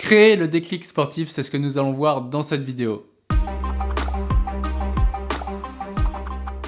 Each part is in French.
Créer le déclic sportif, c'est ce que nous allons voir dans cette vidéo.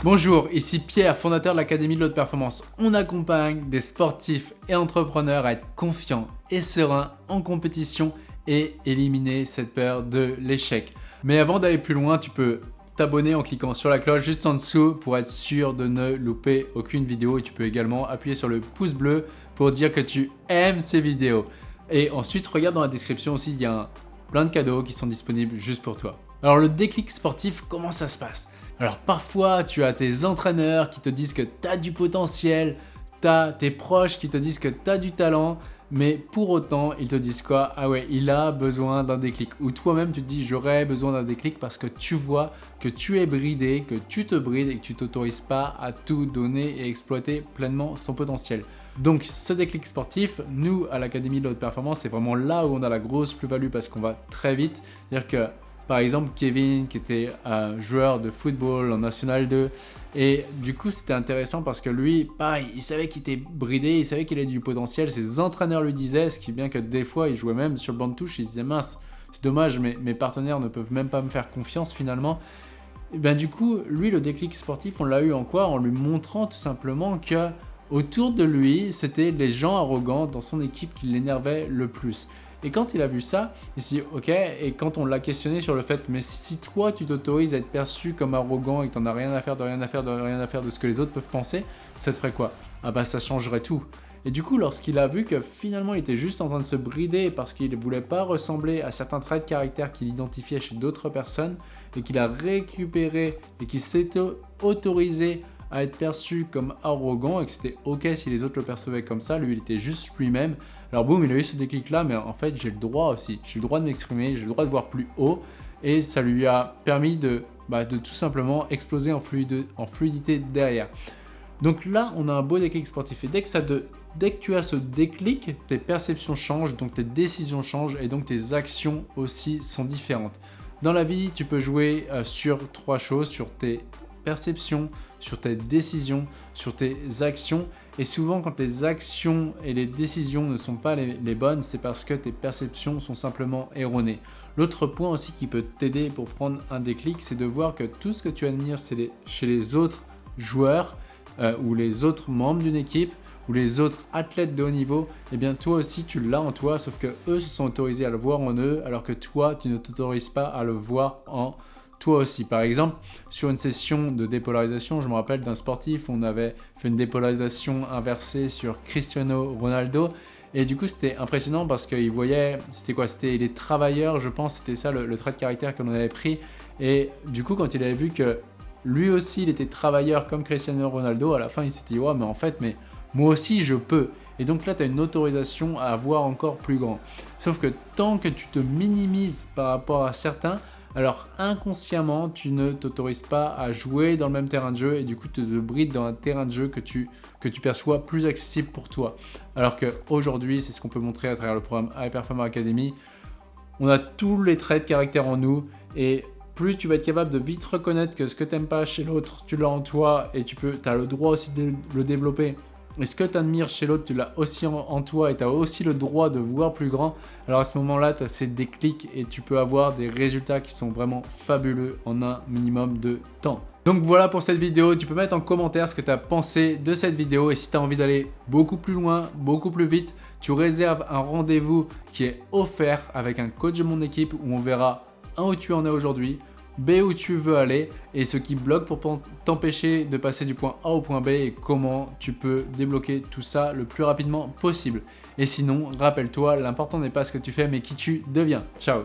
Bonjour, ici Pierre, fondateur de l'Académie de l'Haute Performance. On accompagne des sportifs et entrepreneurs à être confiants et sereins en compétition et éliminer cette peur de l'échec. Mais avant d'aller plus loin, tu peux t'abonner en cliquant sur la cloche juste en dessous pour être sûr de ne louper aucune vidéo et tu peux également appuyer sur le pouce bleu pour dire que tu aimes ces vidéos. Et ensuite, regarde dans la description aussi, il y a plein de cadeaux qui sont disponibles juste pour toi. Alors le déclic sportif, comment ça se passe? Alors parfois, tu as tes entraîneurs qui te disent que tu as du potentiel, tu as tes proches qui te disent que tu as du talent, mais pour autant, ils te disent quoi? Ah ouais, il a besoin d'un déclic. Ou toi-même, tu te dis, j'aurais besoin d'un déclic parce que tu vois que tu es bridé, que tu te brides et que tu t'autorises pas à tout donner et exploiter pleinement son potentiel. Donc ce déclic sportif, nous à l'Académie de la Haute Performance, c'est vraiment là où on a la grosse plus-value parce qu'on va très vite. C'est-à-dire que par exemple Kevin qui était un joueur de football en National 2 et du coup c'était intéressant parce que lui, il savait qu'il était bridé, il savait qu'il avait du potentiel, ses entraîneurs lui disaient, ce qui bien que des fois il jouait même sur le banc de touche, il se disait mince, c'est dommage mais mes partenaires ne peuvent même pas me faire confiance finalement. Et ben du coup, lui le déclic sportif, on l'a eu en quoi? En lui montrant tout simplement que Autour de lui, c'était les gens arrogants dans son équipe qui l'énervaient le plus. Et quand il a vu ça, il s'est dit ok, et quand on l'a questionné sur le fait, mais si toi tu t'autorises à être perçu comme arrogant et que tu n'en as rien à faire, de rien à faire, de rien à faire de ce que les autres peuvent penser, ça te ferait quoi? Ah bah ça changerait tout. Et du coup, lorsqu'il a vu que finalement il était juste en train de se brider parce qu'il ne voulait pas ressembler à certains traits de caractère qu'il identifiait chez d'autres personnes et qu'il a récupéré et qu'il s'est autorisé à être perçu comme arrogant et que c'était ok si les autres le percevaient comme ça, lui il était juste lui-même. Alors boum, il a eu ce déclic là, mais en fait j'ai le droit aussi, j'ai le droit de m'exprimer, j'ai le droit de voir plus haut et ça lui a permis de, bah, de tout simplement exploser en, fluidité derrière. Donc là, on a un beau déclic sportif et dès que, ça dès que tu as ce déclic, tes perceptions changent, donc tes décisions changent et donc tes actions aussi sont différentes. Dans la vie, tu peux jouer euh, sur trois choses, sur tes perception, sur tes décisions, sur tes actions. Et souvent, quand les actions et les décisions ne sont pas les, bonnes, c'est parce que tes perceptions sont simplement erronées. L'autre point aussi qui peut t'aider pour prendre un déclic, c'est de voir que tout ce que tu admires chez les autres joueurs euh, ou les autres membres d'une équipe ou les autres athlètes de haut niveau, eh bien toi aussi tu l'as en toi, sauf que eux se sont autorisés à le voir en eux, alors que toi tu ne t'autorises pas à le voir en toi aussi. Par exemple, sur une session de dépolarisation, je me rappelle d'un sportif, on avait fait une dépolarisation inversée sur Cristiano Ronaldo. Et du coup, c'était impressionnant parce qu'il voyait, c'était quoi? C'était les travailleurs, je pense, c'était ça le, trait de caractère que l'on avait pris. Et du coup, quand il avait vu que lui aussi, il était travailleur comme Cristiano Ronaldo, à la fin, il s'est dit, ouais, mais en fait, mais moi aussi, je peux. Et donc là, tu as une autorisation à avoir encore plus grand. Sauf que tant que tu te minimises par rapport à certains, alors inconsciemment, tu ne t'autorises pas à jouer dans le même terrain de jeu et du coup, te brides dans un terrain de jeu que tu, que tu perçois plus accessible pour toi. Alors qu'aujourd'hui, c'est ce qu'on peut montrer à travers le programme High Performer Academy, on a tous les traits de caractère en nous et plus tu vas être capable de vite reconnaître que ce que tu n'aimes pas chez l'autre, tu l'as en toi et tu peux, as le droit aussi de le développer et ce que tu admires chez l'autre, tu l'as aussi en, toi et tu as aussi le droit de voir plus grand. Alors à ce moment-là, tu as ces déclics et tu peux avoir des résultats qui sont vraiment fabuleux en un minimum de temps. Donc voilà pour cette vidéo, tu peux mettre en commentaire ce que tu as pensé de cette vidéo et si tu as envie d'aller beaucoup plus loin, beaucoup plus vite, tu réserves un rendez-vous qui est offert avec un coach de mon équipe où on verra un où tu en es aujourd'hui, B où tu veux aller et ce qui bloque pour t'empêcher de passer du point A au point B et comment tu peux débloquer tout ça le plus rapidement possible. Et sinon, rappelle-toi, l'important n'est pas ce que tu fais mais qui tu deviens. Ciao